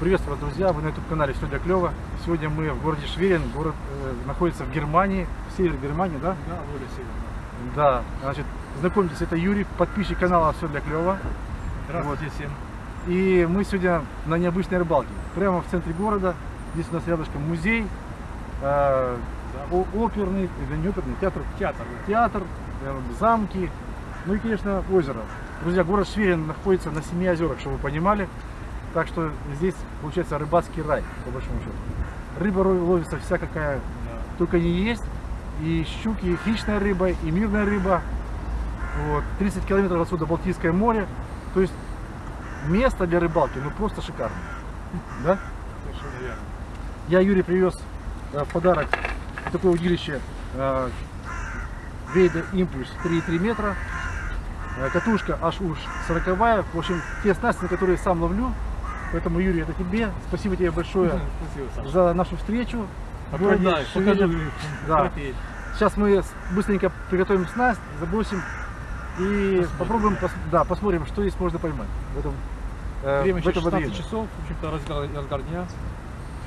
Приветствую вас, друзья! Вы на YouTube канале Все для клёва. Сегодня мы в городе Шверин, город э, находится в Германии, в севере Германии, да? Да, воля север. Да. Значит, знакомьтесь, это Юрий, подписчик канала Все для клёва. Здравствуйте всем. И мы сегодня на необычной рыбалке. Прямо в центре города. Здесь у нас рядышком музей, э, о- оперный, или не оперный, театр, Театр. театр, э, замки, ну и, конечно, озеро. Друзья, город Шверин находится на семи озерах, чтобы вы понимали. Так что здесь получается рыбацкий рай, по большому счету. Рыба ловится вся какая Да. только не есть. И щуки, и хищная рыба, и мирная рыба. Вот. 30 километров отсюда Балтийское море. То есть место для рыбалки, ну просто шикарно. Да? Совершенно верно. Я Юрий привез э, в подарок такое удилище э, Вейда Импульс 3,3 метра. Э, Катушка аж уж 40 В общем, те снасти, на которые сам ловлю. Поэтому, Юрий, это тебе. Спасибо тебе большое Спасибо, за нашу встречу. Шверин. покажу. Да. Сейчас мы быстренько приготовим снасть, забросим и попробуем, пос- да, посмотрим, что здесь можно поймать в этом, э, Время в этом 16 водоеме. часов, в общем-то, разгар, разгар дня.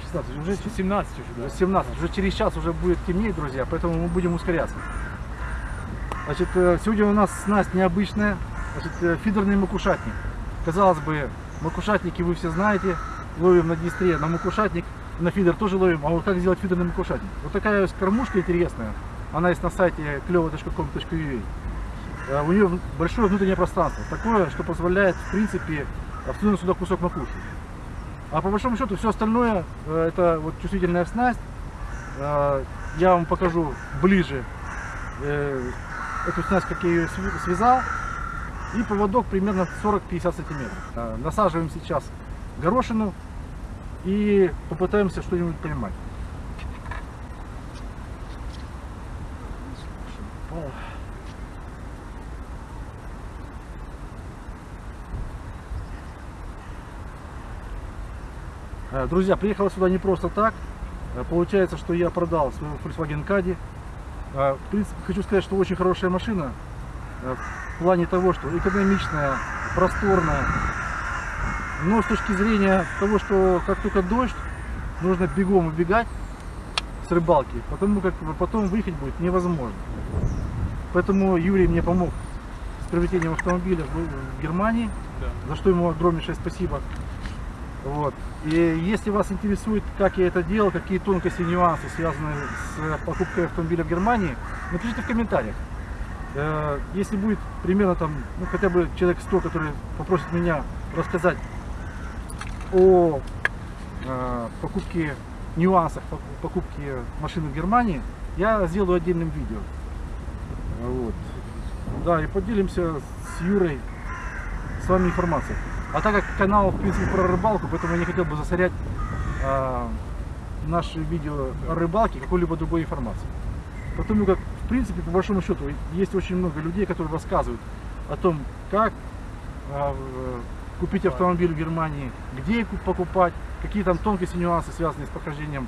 16, уже 17 уже, да. 17, уже через час уже будет темнеть, друзья, поэтому мы будем ускоряться. Значит, э, сегодня у нас снасть необычная, значит, э, фидерный макушатник. Казалось бы, макушатники вы все знаете, ловим на Днестре, на макушатник, на фидер тоже ловим, а вот как сделать фидерный макушатник? Вот такая вот кормушка интересная, она есть на сайте клево.com.ua. Э, У нее большое внутреннее пространство, такое, что позволяет, в принципе, всунуть сюда кусок макушки. А по большому счету все остальное э, это вот чувствительная снасть. Э, Я вам покажу ближе эту снасть, как я ее связал. И поводок примерно 40-50 сантиметров. Насаживаем сейчас горошину и попытаемся что-нибудь поймать. Э, Друзья, приехала сюда не просто так. Э, Получается, что я продал свою Volkswagen Caddy. Э, В принципе, хочу сказать, что очень хорошая машина. В плане того, что экономичная, просторная. Но с точки зрения того, что как только дождь, нужно бегом убегать с рыбалки, потому как потом выехать будет невозможно. Поэтому Юрий мне помог с приобретением автомобиля в Германии Да. за что ему огромнейшее спасибо. Вот. И если вас интересует, как я это делал, какие тонкости и нюансы связаны с покупкой автомобиля в Германии, напишите в комментариях. Э, Если будет примерно там, ну, хотя бы человек 100, который попросит меня рассказать о э, покупке, нюансах пок- покупки машины в Германии, я сделаю отдельным видео. Вот. Да, и поделимся с Юрой с вами информацией. А так как канал, в принципе, про рыбалку, поэтому я не хотел бы засорять а, наши видео о рыбалке какой-либо другой информацией. Потому как, в принципе, по большому счету, есть очень много людей, которые рассказывают о том, как а, в- купить автомобиль в Германии, где покупать, какие там тонкости, нюансы, связанные с прохождением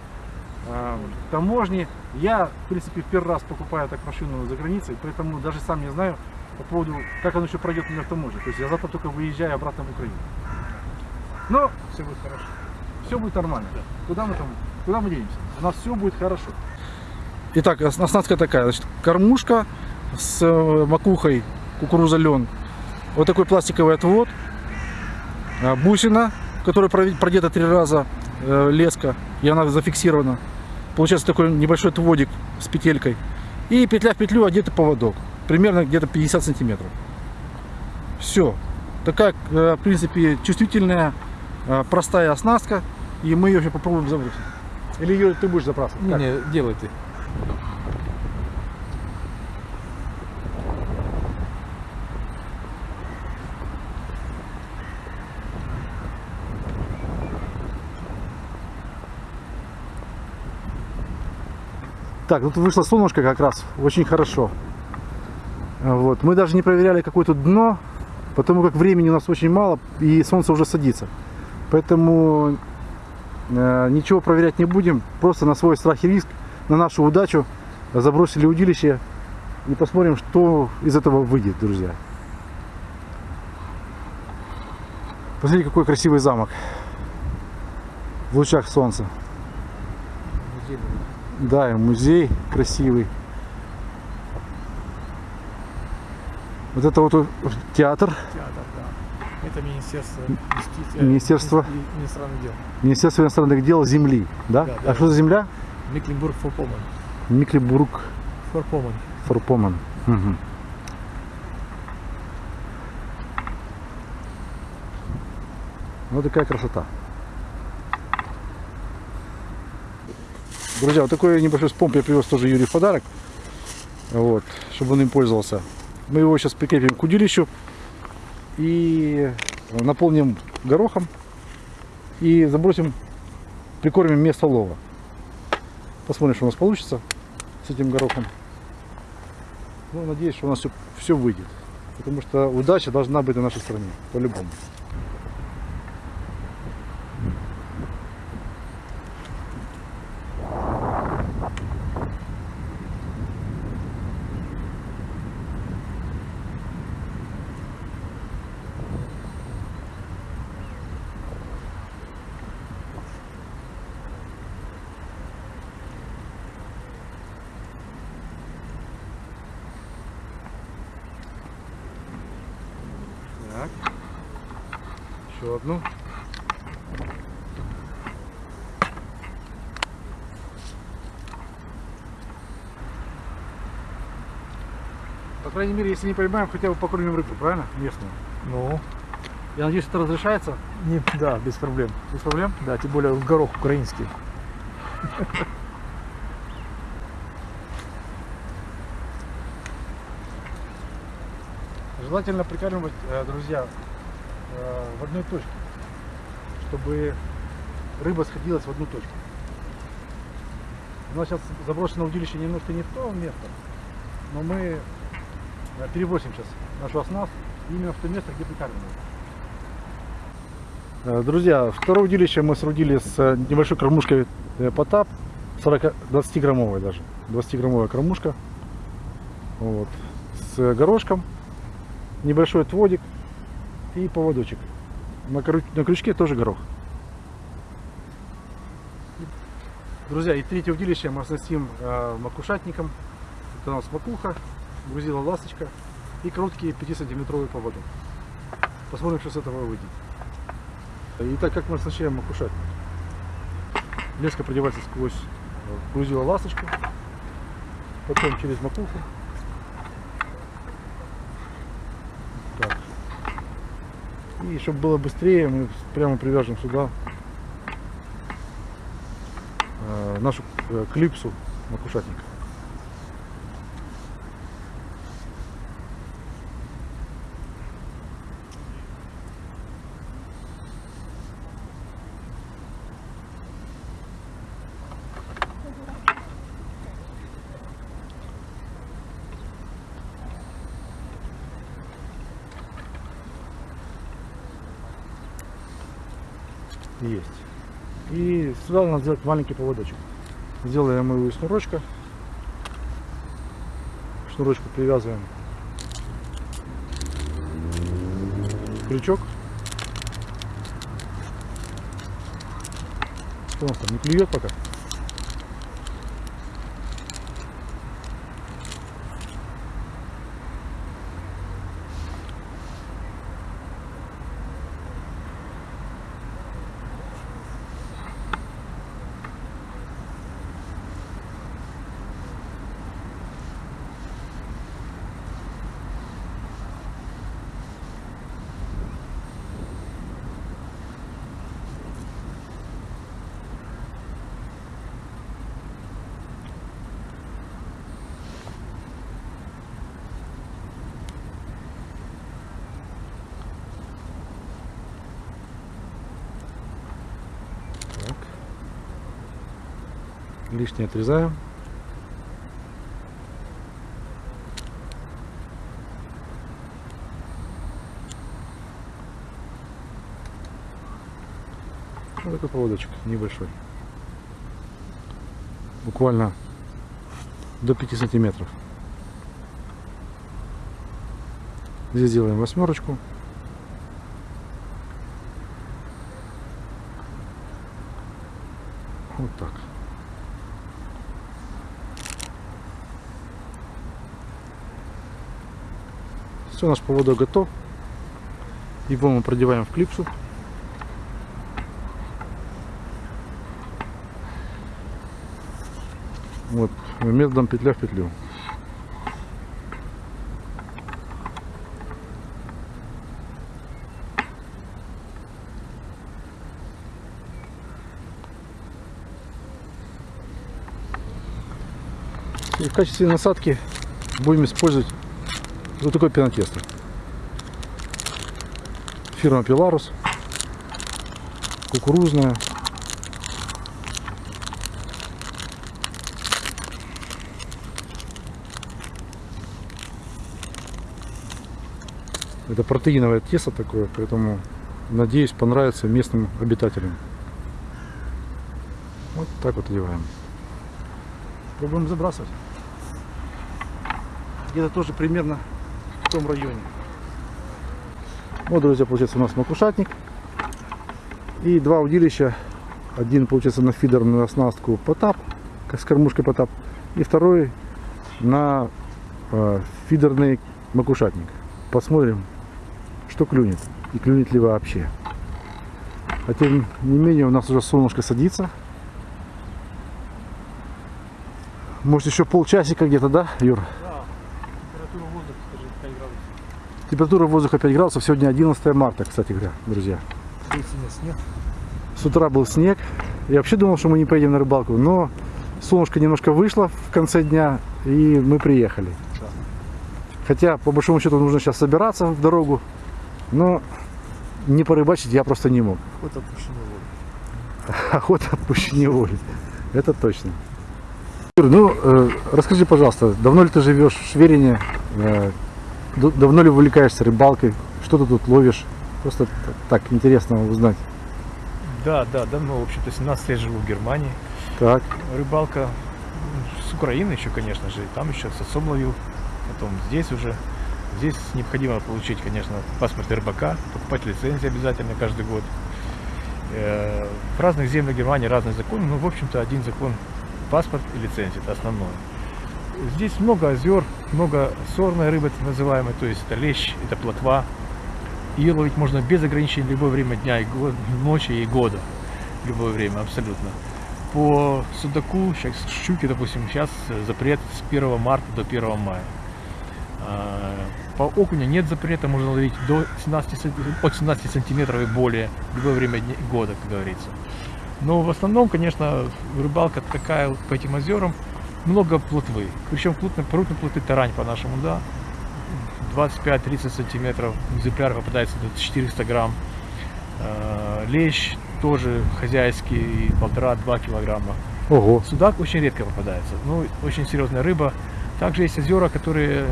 а, таможни. Я, в принципе, в первый раз покупаю так машину за границей, поэтому даже сам не знаю по поводу, как оно еще пройдет на таможне. То есть я завтра только выезжаю обратно в Украину. Но Все будет хорошо. все будет нормально. Куда мы там, куда мы денемся? У нас все будет хорошо. Итак, ос- оснастка такая. Значит, кормушка с э, макухой кукуруза лен. Вот такой пластиковый отвод. А, Бусина, которая продета три раза э, леска, и она зафиксирована. Получается такой небольшой отводик с петелькой. И петля в петлю одетый поводок. Примерно где-то 50 сантиметров. Все. Такая, э, в принципе, чувствительная, э, простая оснастка. И мы ее еще попробуем забросить. Или ее ты будешь забрасывать? Не, Как? не, делай ты. Так, тут вышло солнышко как раз, очень хорошо. Вот. Мы даже не проверяли какое тут дно, потому как времени у нас очень мало и солнце уже садится. Поэтому э, ничего проверять не будем, просто на свой страх и риск, на нашу удачу забросили удилище и посмотрим, что из этого выйдет, друзья. Посмотрите, какой красивый замок. в лучах солнца. Музей. Да, и музей красивый. Вот это вот у- театр, Театр, да. Это Министерство. Министерство. и- иностранных дел. Министерство иностранных дел земли, да? Да, а да. что за земля? Мекленбург-Форпоммерн. Миклебург Форпоммерн. Форпоман. Мгм. Вот такая красота. Друзья, вот такой небольшой спомп я привез тоже Юрий в подарок. Вот, чтобы он им пользовался. Мы его сейчас прикрепим к удилищу и наполним горохом и забросим, прикормим место лова. Посмотрим, что у нас получится с этим горохом. Ну, надеюсь, что у нас все, все выйдет. Потому что удача должна быть на нашей стороне, по-любому. Еще одну. По крайней мере, если не поймаем, хотя бы покормим рыбу, правильно? Местную. Ну, Я надеюсь, это разрешается не, да, без проблем. без проблем. Да, тем более горох украинский. Желательно прикармливать, э, друзья, в одной точке, чтобы рыба сходилась в одну точку. У нас сейчас заброшено удилище немножко не в то место, но мы э, перевозим сейчас нашу оснастку именно в то место, где прикармливаем. Э, Друзья, второе удилище мы срудили с э, небольшой кормушкой э, Потап, 40, 20 граммовой даже, 20 граммовая кормушка, вот, с горошком, небольшой отводик и поводочек. На, крю- на крючке тоже горох. Друзья, и третье удилище мы оснастим э, макушатником. Это у нас макуха, грузила ласточка и короткий 5-сантиметровый поводок. Посмотрим, что с этого выйдет. Итак, как мы оснащаем макушатник? Леска продевается сквозь э, грузила ласточку, потом через макуху. Так. И чтобы было быстрее, мы прямо привяжем сюда э, нашу э, клипсу макушатника. Есть. И сюда надо сделать маленький поводочек. Сделаем его из шнурочка. Шнурочку привязываем крючок. Что у нас там, не клюет пока? Так. Лишнее отрезаем. Вот такой поводочек небольшой. Буквально до 5 сантиметров. Здесь делаем восьмерочку. Вот так. Все, наш поводок готов. Его мы продеваем в клипсу. Вот, методом петля в петлю. И в качестве насадки будем использовать вот такое пенотесто. Фирма Пиларус. Кукурузная. Это протеиновое тесто такое, поэтому надеюсь понравится местным обитателям. Вот так вот одеваем. Пробуем забрасывать. Где-то тоже примерно в том районе. Вот, друзья, получается у нас макушатник. И два удилища. Один, получается, на фидерную оснастку Потап, как с кормушкой Потап. И второй на э, фидерный макушатник. Посмотрим, что клюнет. И клюнет ли вообще. А тем не менее, у нас уже солнышко садится. Может еще полчасика где-то, да, Юр? Температура воздуха, скажи, 5 градусов. Температура воздуха 5 градусов. Сегодня 11 марта, кстати говоря, друзья. Снег. С утра был снег. Я вообще думал, что мы не поедем на рыбалку, но солнышко немножко вышло в конце дня, и мы приехали. Хотя, по большому счету, нужно сейчас собираться в дорогу, но не порыбачить я просто не мог. Вот отпущенный воду. Охота отпущения воли. Это точно. Ну, э, расскажи, пожалуйста, давно ли ты живешь в Шверине? Э, давно ли увлекаешься рыбалкой? Что ты тут ловишь? Просто так интересно узнать. Да, да, давно, в общем-то, 17 лет живу в Германии. Так, Рыбалка м, с Украины еще, конечно же, там еще с отцом ловил. Потом здесь уже. Здесь необходимо получить, конечно, паспорт рыбака, покупать лицензию обязательно каждый год. Э, В разных землях Германии разные законы, но, в общем-то, один закон – паспорт и лицензия, это основное. Здесь много озер, много сорной рыбы, так называемой, то есть это лещ, это плотва. Ее ловить можно без ограничений любое время дня и го- ночи и года. Любое время, абсолютно. По судаку, сейчас щуки, допустим, сейчас запрет с 1 марта до 1 мая. А, По окуню нет запрета, можно ловить до 17, сан- от 17 сантиметров и более любое время года, как говорится. Но в основном, конечно, рыбалка такая по этим озерам, много плотвы. Причем крупной плоты тарань по-нашему, да. 25-30 сантиметров, экземпляр попадается до 400 грамм. Э, Лещ тоже хозяйский, полтора-два килограмма. ого, Судак очень редко попадается, ну, очень серьезная рыба. Также есть озера, которые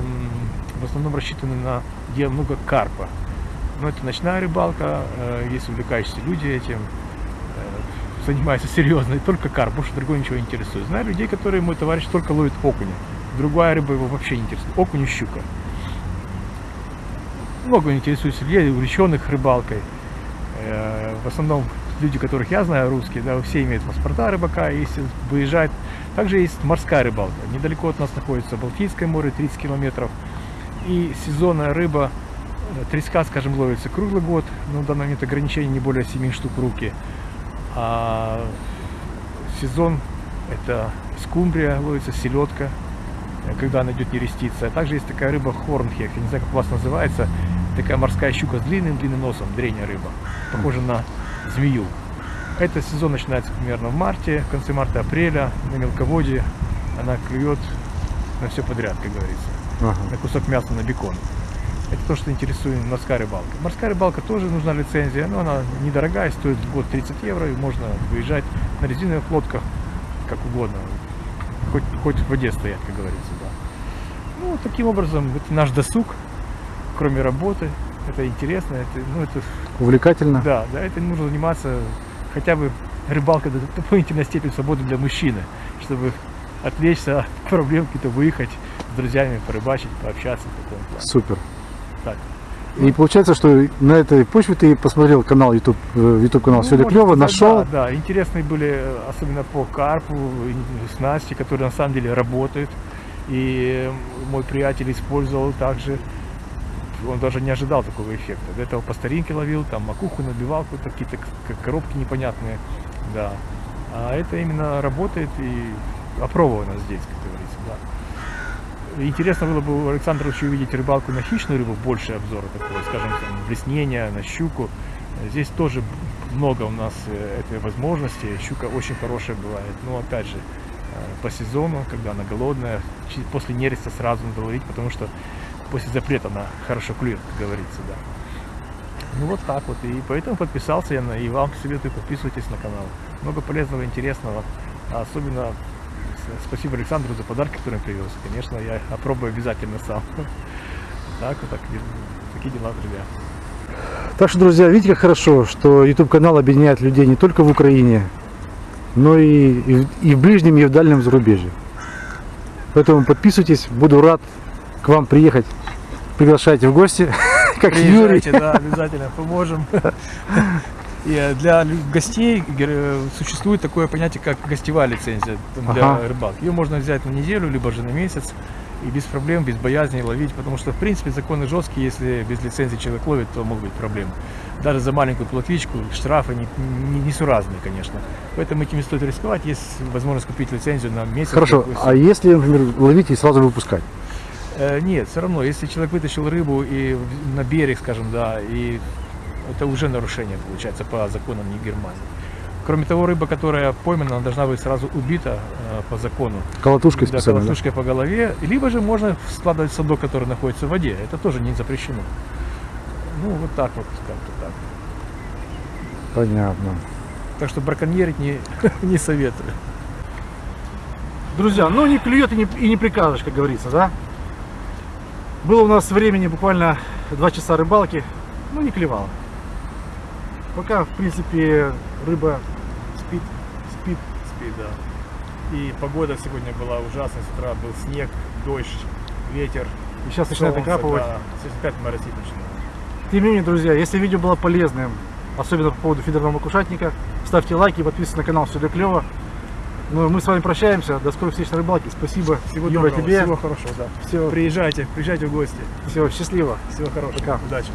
в основном рассчитаны на где много карпа. Но это ночная рыбалка, э, есть увлекающиеся люди этим, занимаются серьезно, и только карп, больше другой ничего не интересует. Знаю людей, которые мой товарищ только ловит окуня. Другая рыба его вообще не интересует. Окунь и щука. Много интересуется людей, увлеченных рыбалкой. Э, В основном люди, которых я знаю, русские, да, все имеют паспорта рыбака, если выезжают. Также есть морская рыбалка. Недалеко от нас находится Балтийское море, 30 километров. И сезонная рыба, э, треска, скажем, ловится круглый год, но в данный момент ограничений не более 7 штук руки. А сезон это скумбрия, ловится селедка, э, когда она идет нереститься. А также есть такая рыба хорнхек, я не знаю, как у вас называется, такая морская щука с длинным-длинным носом, древняя рыба, похожа на змею. Этот сезон начинается примерно в марте, в конце марта-апреля, на мелководье. Она клюет на все подряд, как говорится, ага. на кусок мяса, на бекон. Это то, что интересует морская рыбалка. Морская рыбалка тоже нужна лицензия, но она недорогая, стоит в год 30 евро, и можно выезжать на резиновых лодках, как угодно, хоть, хоть в воде стоять, как говорится, да. Ну, таким образом, это наш досуг, кроме работы, это интересно, это, ну, это увлекательно. да, да, это нужно заниматься хотя бы рыбалкой до дополнительной степени свободы для мужчины, чтобы отвлечься от проблем, какие-то выехать с друзьями, порыбачить, пообщаться в таком плане. Супер. Так. И получается, что на этой почве ты посмотрел канал YouTube, э, YouTube канал Ну, «Все клево», нашел. Да, да, интересные были, э, особенно по карпу, снасти, которые на самом деле работают. И мой приятель использовал также. Он даже не ожидал такого эффекта. До этого по старинке ловил, там макуху набивал, какие-то коробки непонятные. Да. А это именно работает и опробовано здесь, как говорится. Интересно было бы у Александра еще увидеть рыбалку на хищную рыбу, больше обзора такого, скажем, там, блеснения, на щуку. Здесь тоже много у нас э, этой возможности. Щука очень хорошая бывает. Но опять же, э, по сезону, когда она голодная, после нереста сразу надо ловить, потому что после запрета она хорошо клюет, как говорится, да. Ну вот так вот. И поэтому подписался я на и вам советую подписывайтесь на канал. Много полезного, интересного. Особенно спасибо Александру за подарки, которые он привез. Конечно, я опробую обязательно сам. Так вот так, такие дела, друзья. Так что, друзья, видите, как хорошо, что YouTube канал объединяет людей не только в Украине, но и, и, в- и в ближнем, и в дальнем зарубежье. Поэтому подписывайтесь, буду рад к вам приехать. Приглашайте в гости, как Юрий. Да, обязательно поможем. И э, для гостей гер- существует такое понятие, как гостевая лицензия для Ага. рыбалки. Ее можно взять на неделю, либо же на месяц. И без проблем, без боязни ловить, потому что, в принципе, законы жесткие, если без лицензии человек ловит, то могут быть проблемы. Даже за маленькую плотвичку штрафы не, не, несуразные, конечно. Поэтому этим не стоит рисковать, есть возможность купить лицензию на месяц. Хорошо, а если, например, ловить и сразу выпускать? Э, Нет, все равно, если человек вытащил рыбу и на берег, скажем, да, и это уже нарушение получается по законам не Германии. Кроме того, рыба, которая поймана, она должна быть сразу убита э, по закону. Колотушкой Да, специально, да? колотушкой по голове. Либо же можно складывать в садок, который находится в воде. Это тоже не запрещено. Ну, вот так вот, как-то так. Понятно. Так что браконьерить не, не советую. Друзья, ну не клюет и не, и не прикажешь, как говорится, да? Было у нас времени буквально два часа рыбалки, ну не клевало. Пока, в принципе, рыба спит, спит. Спит, да. И погода сегодня была ужасная. С утра был снег, дождь, ветер. И сейчас начинает накапывать. да. Сейчас опять моросить начинает. Тем не менее, друзья, если видео было полезным, особенно по поводу фидерного макушатника, ставьте лайки, подписывайтесь на канал, все для клево. Ну, мы с вами прощаемся. До скорых встреч на рыбалке. Спасибо, Всего Юра, доброго, тебе. всего хорошего, да. Всего, Приезжайте, приезжайте в гости. всего счастливо. Всего хорошего. Пока. Удачи.